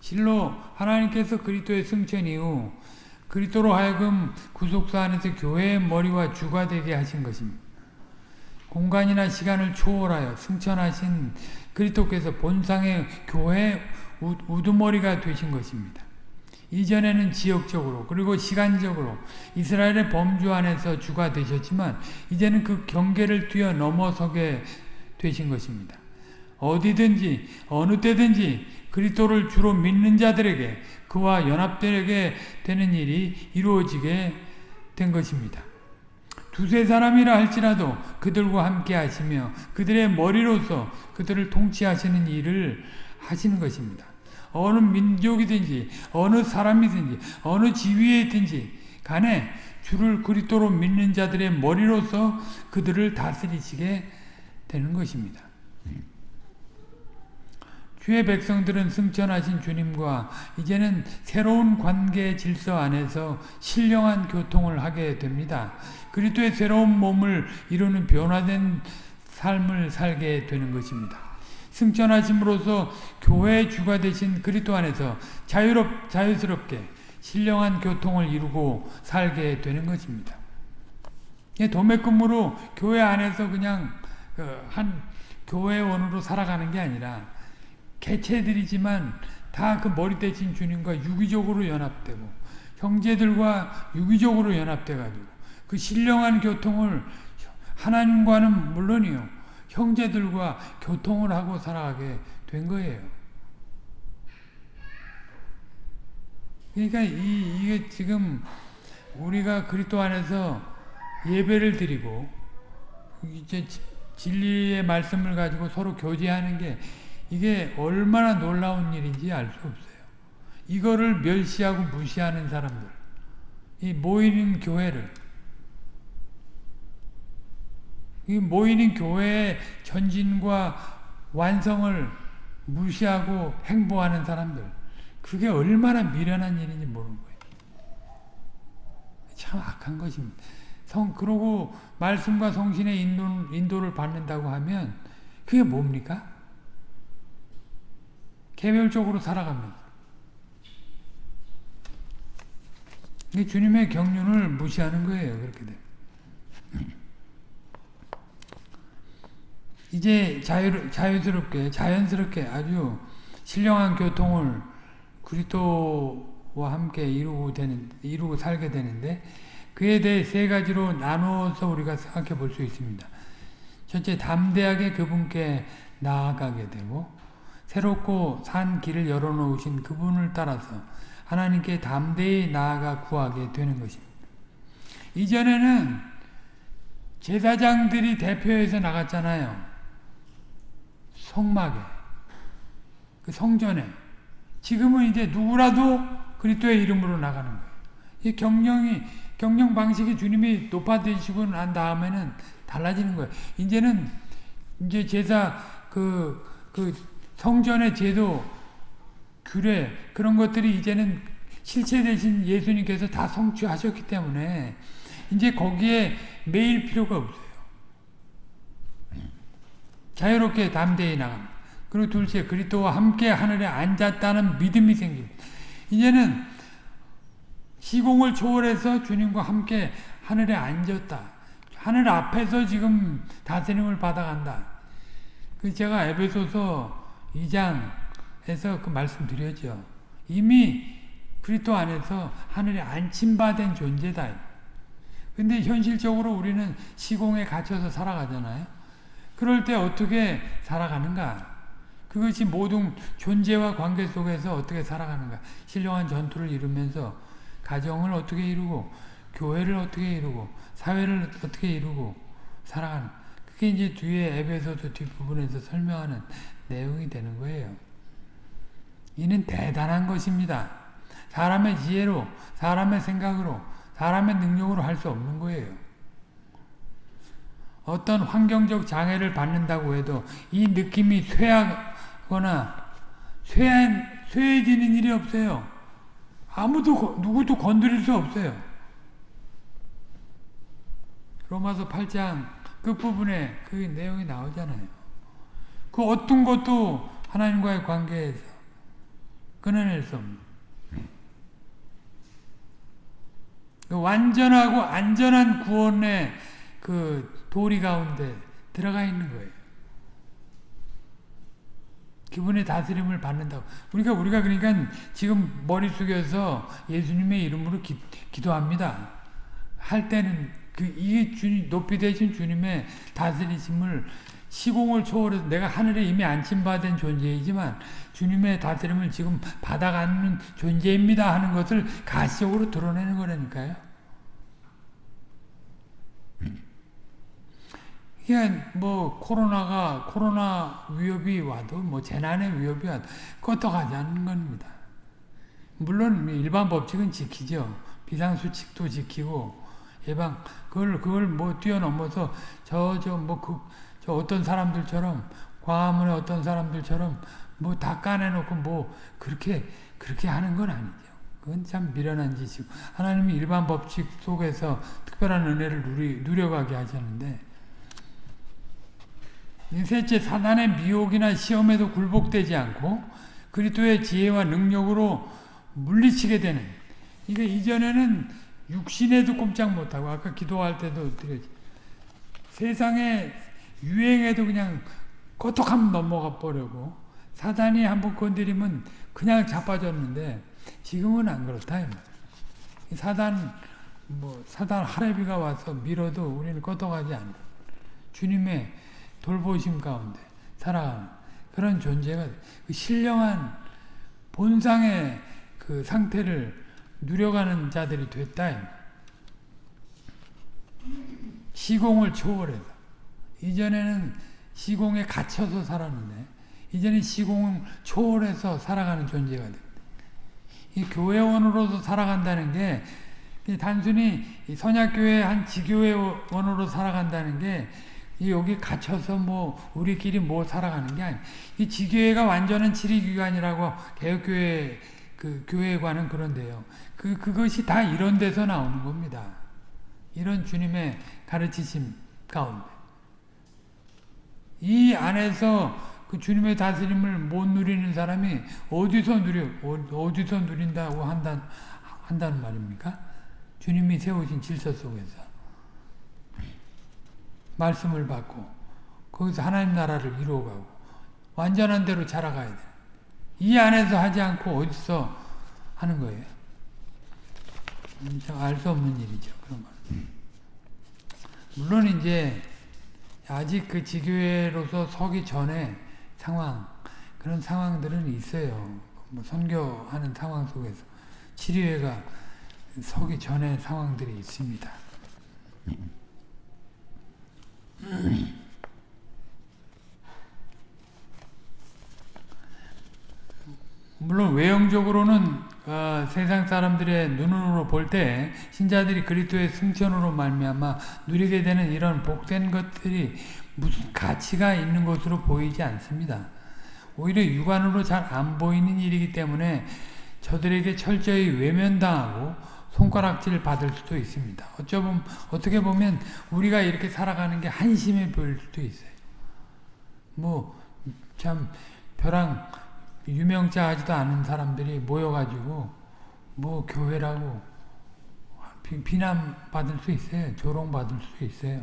실로 하나님께서 그리스도의 승천 이후 그리스도로 하여금 구속사 안에서 교회의 머리와 주가 되게 하신 것입니다. 공간이나 시간을 초월하여 승천하신 그리스도께서 본상의 교회 우두머리가 되신 것입니다. 이전에는 지역적으로 그리고 시간적으로 이스라엘의 범주 안에서 주가 되셨지만 이제는 그 경계를 뛰어 넘어서게 되신 것입니다. 어디든지 어느 때든지 그리스도를 주로 믿는 자들에게 그와 연합되게 되는 일이 이루어지게 된 것입니다. 두세 사람이라 할지라도 그들과 함께 하시며 그들의 머리로서 그들을 통치하시는 일을 하시는 것입니다. 어느 민족이든지 어느 사람이든지 어느 지위에 있든지 간에 주를 그리스도로 믿는 자들의 머리로서 그들을 다스리시게 되는 것입니다. 주의 백성들은 승천하신 주님과 이제는 새로운 관계 질서 안에서 신령한 교통을 하게 됩니다. 그리스도의 새로운 몸을 이루는 변화된 삶을 살게 되는 것입니다. 승천하심으로써 교회의 주가 되신 그리스도 안에서 자유롭 자유스럽게 신령한 교통을 이루고 살게 되는 것입니다. 도매금으로 교회 안에서 그냥 그한 교회원으로 살아가는 게 아니라 개체들이지만 다 그 머리 대신 주님과 유기적으로 연합되고 형제들과 유기적으로 연합돼 가지고 그 신령한 교통을 하나님과는 물론이요 형제들과 교통을 하고 살아가게 된 거예요. 그러니까 이, 이게 지금 우리가 그리스도 안에서 예배를 드리고 이제 진리의 말씀을 가지고 서로 교제하는 게 이게 얼마나 놀라운 일인지 알 수 없어요. 이거를 멸시하고 무시하는 사람들, 이 모이는 교회를 이 모이는 교회의 전진과 완성을 무시하고 행보하는 사람들 그게 얼마나 미련한 일인지 모르는 거예요. 참 악한 것입니다. 성 그러고 말씀과 성신의 인도, 인도를 받는다고 하면 그게 뭡니까? 개별적으로 살아갑니다. 주님의 경륜을 무시하는 거예요. 그렇게 되면. 이제 자유, 자유스럽게 자연스럽게 아주 신령한 교통을 그리스도와 함께 이루고 되는 이루고 살게 되는데 그에 대해 세 가지로 나누어서 우리가 생각해 볼 수 있습니다. 첫째 담대하게 그분께 나아가게 되고 새롭고 산 길을 열어놓으신 그분을 따라서 하나님께 담대히 나아가 구하게 되는 것입니다. 이전에는 제사장들이 대표해서 나갔잖아요. 성막에 그 성전에 지금은 이제 누구라도 그리스도의 이름으로 나가는 거예요. 이 경영이 경영 방식이 주님이 높아지시고 난 다음에는 달라지는 거예요. 이제는 이제 제사 그, 그 성전의 제도 규례 그런 것들이 이제는 실체 대신 예수님께서 다 성취하셨기 때문에 이제 거기에 매일 필요가 없어요. 자유롭게 담대히 나갑니다. 그리고 둘째 그리스도와 함께 하늘에 앉았다는 믿음이 생깁니다. 이제는 시공을 초월해서 주님과 함께 하늘에 앉았다. 하늘 앞에서 지금 다스림을 받아간다. 그 제가 에베소서 2장에서 그 말씀드렸죠. 이미 그리스도 안에서 하늘에 안침받은 존재다. 근데 현실적으로 우리는 시공에 갇혀서 살아가잖아요. 그럴 때 어떻게 살아가는가? 그것이 모든 존재와 관계 속에서 어떻게 살아가는가? 신령한 전투를 이루면서 가정을 어떻게 이루고 교회를 어떻게 이루고 사회를 어떻게 이루고 살아가는 그게 이제 뒤에 에베소서 뒷부분에서 설명하는 내용이 되는 거예요. 이는 대단한 것입니다. 사람의 지혜로 사람의 생각으로 사람의 능력으로 할 수 없는 거예요. 어떤 환경적 장애를 받는다고 해도 이 느낌이 쇠하거나 쇠한, 쇠해지는 일이 없어요. 아무도 누구도 건드릴 수 없어요. 로마서 8장 끝부분에 그 내용이 나오잖아요. 그 어떤 것도 하나님과의 관계에서 끊어낼 수 없는 그 완전하고 안전한 구원의 그 도리 가운데 들어가 있는 거예요. 기분의 다스림을 받는다고. 그러니까 우리가 그러니까 지금 머리 숙여서 예수님의 이름으로 기, 기도합니다. 할 때는 그 이게 주님 높이 되신 주님의 다스리심을 시공을 초월해서 내가 하늘에 이미 안침받은 존재이지만 주님의 다스림을 지금 받아가는 존재입니다 하는 것을 가시적으로 드러내는 거라니까요. 이게 뭐 코로나가 코로나 위협이 와도 뭐 재난의 위협이 와도 껐떡하지 겁니다. 물론 일반 법칙은 지키죠. 비상수칙도 지키고 예방 그걸 그걸 뭐 뛰어넘어서 저 저 뭐그 저 어떤 사람들처럼 광화문의 어떤 사람들처럼 뭐 다 까내놓고 뭐 그렇게 그렇게 하는 건 아니죠. 그건 참 미련한 짓이고 하나님이 일반 법칙 속에서 특별한 은혜를 누리, 누려가게 하셨는데 셋째 사단의 미혹이나 시험에도 굴복되지 않고 그리스도의 지혜와 능력으로 물리치게 되는 이게 이전에는 육신에도 꼼짝 못하고 아까 기도할 때도 드렸지 세상에 유행에도 그냥 꼬톡하면 넘어가 버리고 사단이 한번 건드리면 그냥 자빠졌는데 지금은 안 그렇다 사단 뭐 사단 하레비가 와서 밀어도 우리는 꼬톡하지 않는 주님의 돌보심 가운데 살아가는 그런 존재가 그 신령한 본상의 그 상태를 누려가는 자들이 됐다. 시공을 초월해서 이전에는 시공에 갇혀서 살았는데 이제는 시공을 초월해서 살아가는 존재가 됩니다. 이 교회원으로서 살아간다는 게 단순히 선약교회 한 지교회원으로 살아간다는 게 여기 갇혀서 뭐 우리끼리 뭐 살아가는 게 아니. 이 지교회가 완전한 지리기관이라고 개혁교회 그 교회관은 그런데요. 그 그것이 다 이런 데서 나오는 겁니다. 이런 주님의 가르치심 가운데 이 안에서 그 주님의 다스림을 못 누리는 사람이 어디서 누려 어디서 누린다고 한다 한다는 말입니까? 주님이 세우신 질서 속에서 말씀을 받고 거기서 하나님 나라를 이루어가고 완전한 대로 자라가야 돼. 이 안에서 하지 않고 어디서 하는 거예요. 음, 알수 없는 일이죠. 그런 건. 물론 이제 아직 그 지교회로서 서기 전에 상황 그런 상황들은 있어요. 뭐 선교하는 상황 속에서 치료회가 서기 전에 상황들이 있습니다. 물론 외형적으로는 어, 세상 사람들의 눈으로 볼 때 신자들이 그리스도의 승천으로 말미암아 누리게 되는 이런 복된 것들이 무슨 가치가 있는 것으로 보이지 않습니다. 오히려 육안으로 잘 안 보이는 일이기 때문에 저들에게 철저히 외면당하고 손가락질 받을 수도 있습니다. 어쩌면 어떻게 보면 우리가 이렇게 살아가는 게 한심해 보일 수도 있어요. 뭐 참 벼랑 유명자 하지도 않은 사람들이 모여가지고 뭐 교회라고 비난 받을 수 있어요. 조롱 받을 수 있어요.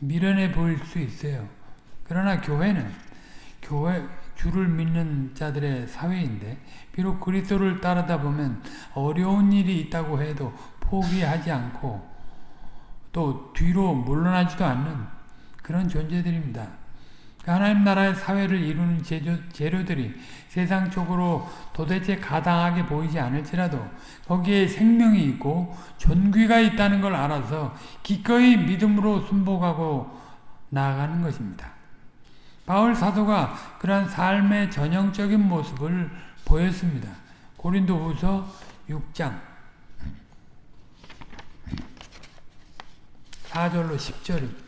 미련해 보일 수 있어요. 그러나 교회는 교회 주를 믿는 자들의 사회인데 비록 그리스도를 따르다 보면 어려운 일이 있다고 해도 포기하지 않고 또 뒤로 물러나지도 않는 그런 존재들입니다. 하나님 나라의 사회를 이루는 재료, 재료 들이 세상적으로 도대체 가당하게 보이지 않을지라도 거기에 생명이 있고 존귀가 있다는 걸 알아서 기꺼이 믿음으로 순복하고 나아가는 것입니다. 바울 사도가 그러한 삶의 전형적인 모습을 보였습니다. 고린도 후서 6장 4절로 10절입니다.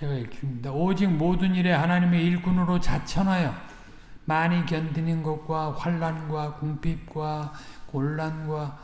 제가 읽습니다. 오직 모든 일에 하나님의 일꾼으로 자천하여 많이 견디는 것과 환란과 궁핍과 곤란과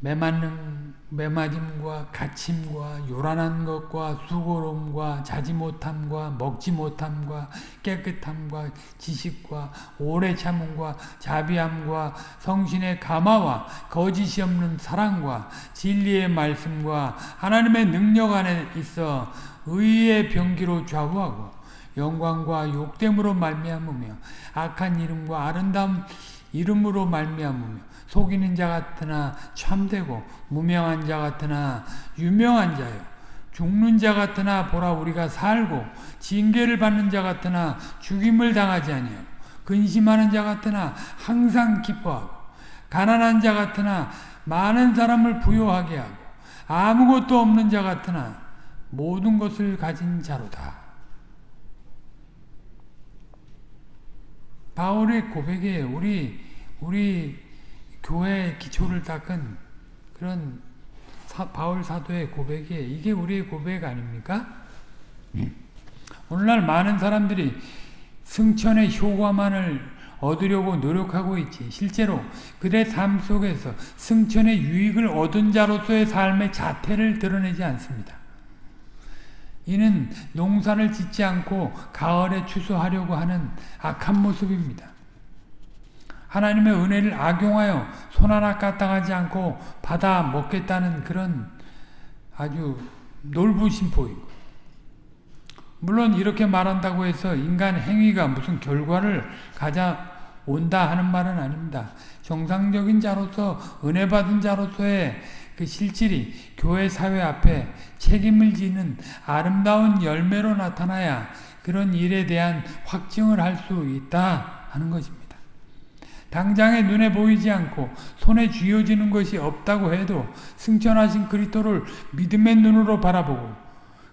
매맞는 매맞음과 갇힘과 요란한 것과 수고로움과 자지 못함과 먹지 못함과 깨끗함과 지식과 오래 참음과 자비함과 성신의 감화와 거짓이 없는 사랑과 진리의 말씀과 하나님의 능력 안에 있어 의의 병기로 좌우하고 영광과 욕됨으로 말미암으며 악한 이름과 아름다운 이름으로 말미암으며 속이는 자 같으나 참되고 무명한 자 같으나 유명한 자요 죽는 자 같으나 보라 우리가 살고 징계를 받는 자 같으나 죽임을 당하지 아니하고 근심하는 자 같으나 항상 기뻐하고 가난한 자 같으나 많은 사람을 부요하게 하고 아무것도 없는 자 같으나 모든 것을 가진 자로다. 바울의 고백에 우리 우리 교회의 기초를 닦은 그런 사, 바울 사도의 고백이 이게 우리의 고백 아닙니까? 오늘날 많은 사람들이 승천의 효과만을 얻으려고 노력하고 있지 실제로 그들의 삶 속에서 승천의 유익을 얻은 자로서의 삶의 자태를 드러내지 않습니다. 이는 농사를 짓지 않고 가을에 추수하려고 하는 악한 모습입니다. 하나님의 은혜를 악용하여 손 하나 까딱하지 않고 받아 먹겠다는 그런 아주 놀부심 보이고 물론 이렇게 말한다고 해서 인간 행위가 무슨 결과를 가져온다 하는 말은 아닙니다. 정상적인 자로서 은혜 받은 자로서의 그 실질이 교회 사회 앞에 책임을 지는 아름다운 열매로 나타나야 그런 일에 대한 확증을 할 수 있다 하는 것입니다. 당장에 눈에 보이지 않고 손에 쥐어지는 것이 없다고 해도 승천하신 그리스도를 믿음의 눈으로 바라보고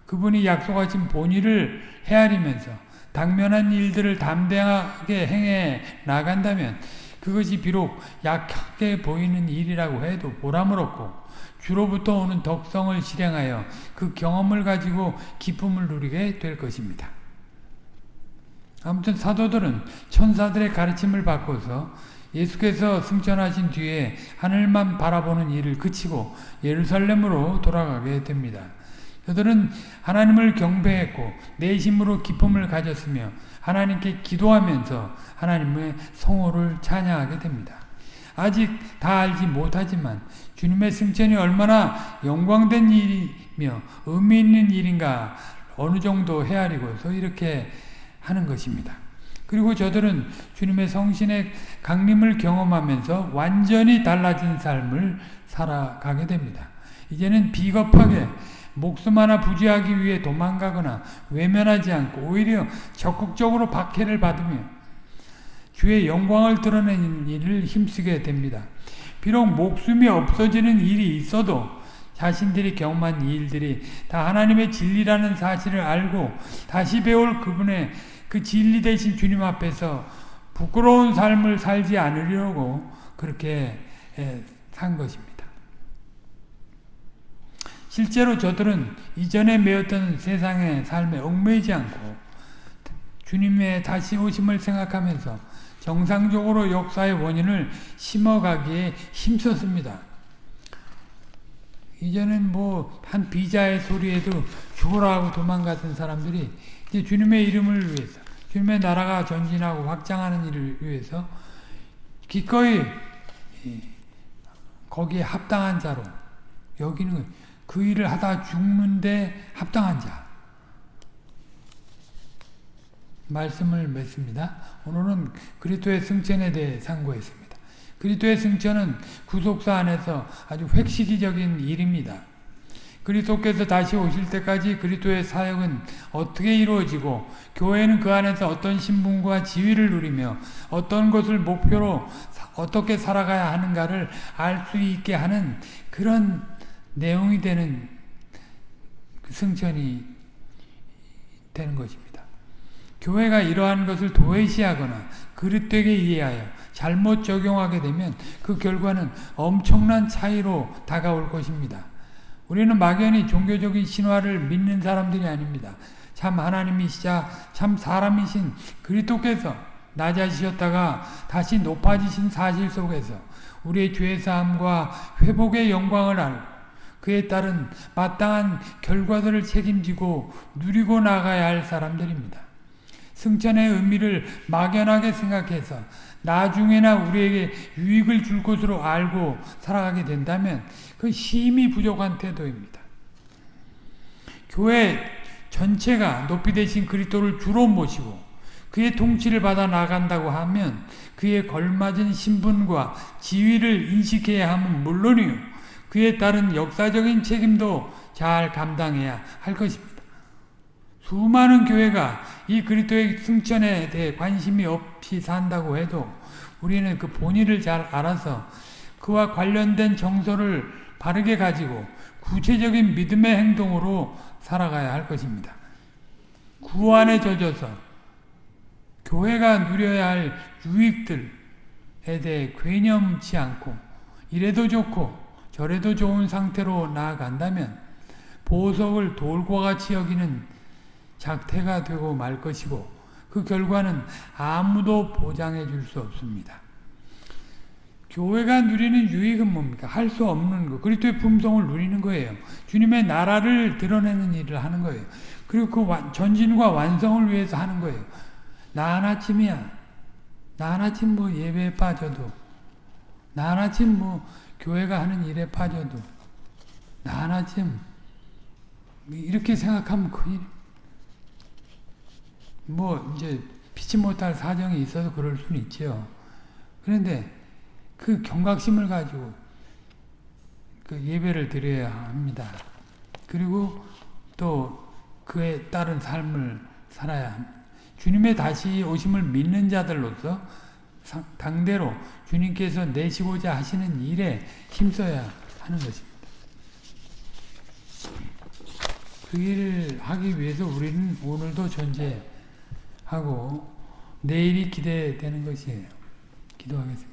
그분이 약속하신 본의를 헤아리면서 당면한 일들을 담대하게 행해 나간다면 그것이 비록 약하게 보이는 일이라고 해도 보람을 얻고 주로부터 오는 덕성을 실행하여 그 경험을 가지고 기쁨을 누리게 될 것입니다. 아무튼 사도들은 천사들의 가르침을 받고서 예수께서 승천하신 뒤에 하늘만 바라보는 일을 그치고 예루살렘으로 돌아가게 됩니다. 그들은 하나님을 경배했고 내심으로 기쁨을 가졌으며 하나님께 기도하면서 하나님의 성호를 찬양하게 됩니다. 아직 다 알지 못하지만 주님의 승천이 얼마나 영광된 일이며 의미 있는 일인가 어느 정도 헤아리고서 이렇게 하는 것입니다. 그리고 저들은 주님의 성신의 강림을 경험하면서 완전히 달라진 삶을 살아가게 됩니다. 이제는 비겁하게 목숨 하나 부지하기 위해 도망가거나 외면하지 않고 오히려 적극적으로 박해를 받으며 주의 영광을 드러내는 일을 힘쓰게 됩니다. 비록 목숨이 없어지는 일이 있어도 자신들이 경험한 일들이 다 하나님의 진리라는 사실을 알고 다시 배울 그분의 그 진리 대신 주님 앞에서 부끄러운 삶을 살지 않으려고 그렇게 산 것입니다. 실제로 저들은 이전에 매었던 세상의 삶에 얽매이지 않고 주님의 다시 오심을 생각하면서 정상적으로 역사의 원인을 심어가기에 힘썼습니다. 이제는 뭐 한 비자의 소리에도 죽어라 하고 도망갔던 사람들이 이제 주님의 이름을 위해서 주님의 나라가 전진하고 확장하는 일을 위해서 기꺼이 거기에 합당한 자로 여기는 그 일을 하다 죽는데 합당한 자 말씀을 맺습니다. 오늘은 그리스도의 승천에 대해 상고했습니다. 그리스도의 승천은 구속사 안에서 아주 획시기적인 일입니다. 그리스도께서 다시 오실 때까지 그리스도의 사역은 어떻게 이루어지고 교회는 그 안에서 어떤 신분과 지위를 누리며 어떤 것을 목표로 어떻게 살아가야 하는가를 알 수 있게 하는 그런 내용이 되는 승천이 되는 것입니다. 교회가 이러한 것을 도외시하거나 그릇되게 이해하여 잘못 적용하게 되면 그 결과는 엄청난 차이로 다가올 것입니다. 우리는 막연히 종교적인 신화를 믿는 사람들이 아닙니다. 참 하나님이시자 참 사람이신 그리스도께서 낮아지셨다가 다시 높아지신 사실 속에서 우리의 죄사함과 회복의 영광을 알고 그에 따른 마땅한 결과들을 책임지고 누리고 나가야 할 사람들입니다. 승천의 의미를 막연하게 생각해서 나중에나 우리에게 유익을 줄 것으로 알고 살아가게 된다면 그 힘이 부족한 태도입니다. 교회 전체가 높이 되신 그리스도를 주로 모시고 그의 통치를 받아 나간다고 하면 그에 걸맞은 신분과 지위를 인식해야 함은 물론이요 그에 따른 역사적인 책임도 잘 감당해야 할 것입니다. 수많은 교회가 이 그리스도의 승천에 대해 관심이 없이 산다고 해도 우리는 그 본의를 잘 알아서 그와 관련된 정서를 바르게 가지고 구체적인 믿음의 행동으로 살아가야 할 것입니다. 구안에 젖어서 교회가 누려야 할 유익들에 대해 괴념치 않고 이래도 좋고 저래도 좋은 상태로 나아간다면 보석을 돌과 같이 여기는 작태가 되고 말 것이고 그 결과는 아무도 보장해 줄 수 없습니다. 교회가 누리는 유익은 뭡니까? 할 수 없는 거. 그리스도의 품성을 누리는 거예요. 주님의 나라를 드러내는 일을 하는 거예요. 그리고 그 전진과 완성을 위해서 하는 거예요. 나 하나쯤이야. 나 하나쯤 뭐 예배에 빠져도 나 하나쯤 뭐 교회가 하는 일에 빠져도 나 하나쯤 이렇게 생각하면 큰일 뭐 이제 피치 못할 사정이 있어서 그럴 수는 있죠. 그런데 그 경각심을 가지고 그 예배를 드려야 합니다. 그리고 또 그에 따른 삶을 살아야 합니다. 주님의 다시 오심을 믿는 자들로서 당대로 주님께서 내시고자 하시는 일에 힘써야 하는 것입니다. 그 일을 하기 위해서 우리는 오늘도 존재하고 내일이 기대되는 것이에요. 기도하겠습니다.